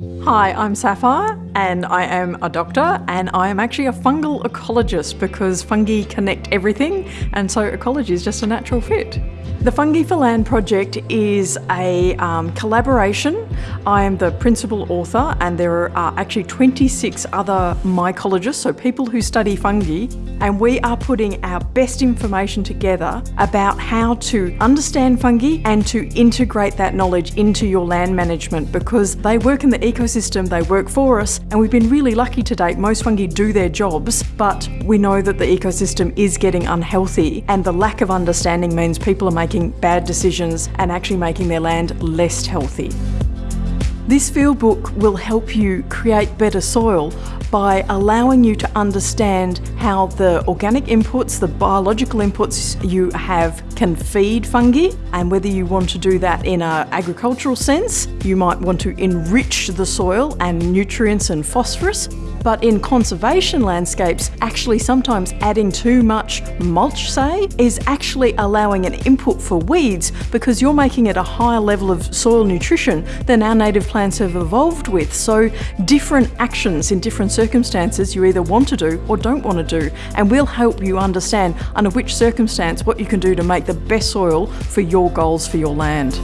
Hi, I'm Sapphire and I am a doctor and I am actually a fungal ecologist because fungi connect everything and so ecology is just a natural fit. The Fungi for Land project is a um, collaboration. I am the principal author and there are actually 26 other mycologists, so people who study fungi, and we are putting our best information together about how to understand fungi and to integrate that knowledge into your land management because they work in the ecosystem, they work for us, and we've been really lucky to date. Most fungi do their jobs, but we know that the ecosystem is getting unhealthy and the lack of understanding means people are making bad decisions and actually making their land less healthy. This field book will help you create better soil by allowing you to understand how the organic inputs, the biological inputs you have can feed fungi and whether you want to do that in an agricultural sense. You might want to enrich the soil and nutrients and phosphorus but in conservation landscapes, actually sometimes adding too much mulch, say, is actually allowing an input for weeds because you're making it a higher level of soil nutrition than our native plants have evolved with. So different actions in different circumstances you either want to do or don't want to do. And we'll help you understand under which circumstance what you can do to make the best soil for your goals for your land.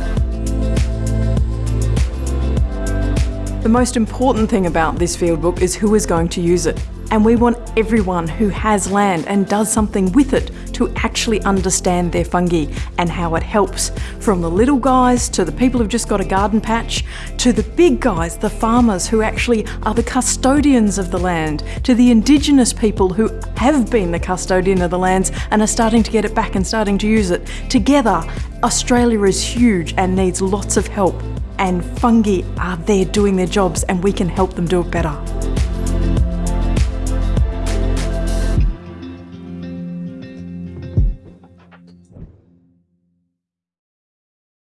The most important thing about this field book is who is going to use it. And we want everyone who has land and does something with it to actually understand their fungi and how it helps. From the little guys to the people who've just got a garden patch, to the big guys, the farmers who actually are the custodians of the land, to the indigenous people who have been the custodian of the lands and are starting to get it back and starting to use it. Together, Australia is huge and needs lots of help and fungi are there doing their jobs and we can help them do it better.